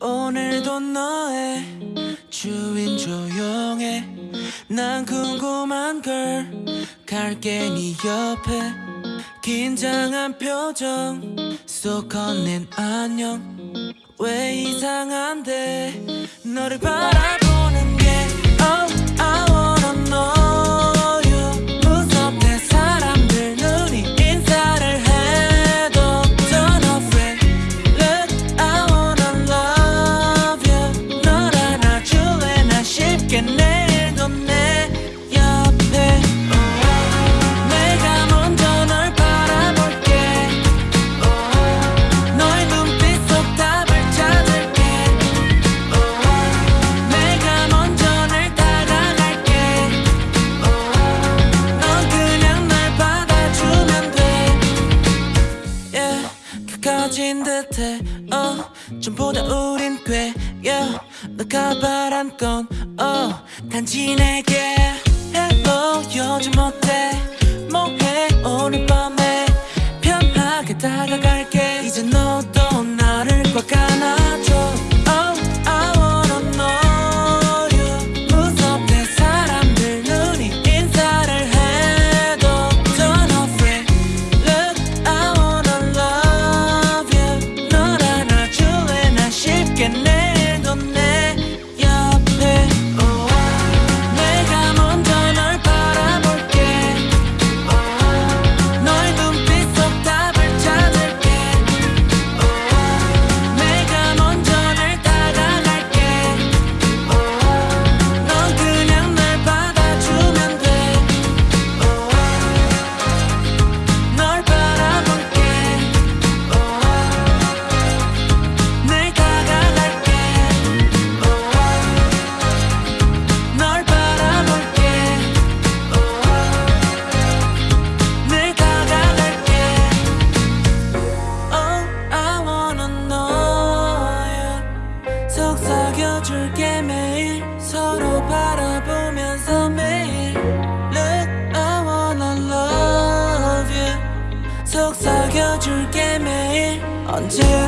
오늘도 너의 주인 조용해. 난 궁금한 걸 갈게 네 옆에. 긴장한 표정 속 건넨 안녕. 왜 이상한데? 너를 바라봐. 같아. 어 전부 다 우린 꽤 너가 바란 건 어 단지 내게 해보여줘 줄게 매일. 서로 바라보면서 매일. Look I wanna love you. 속삭여줄게 매일. 언제나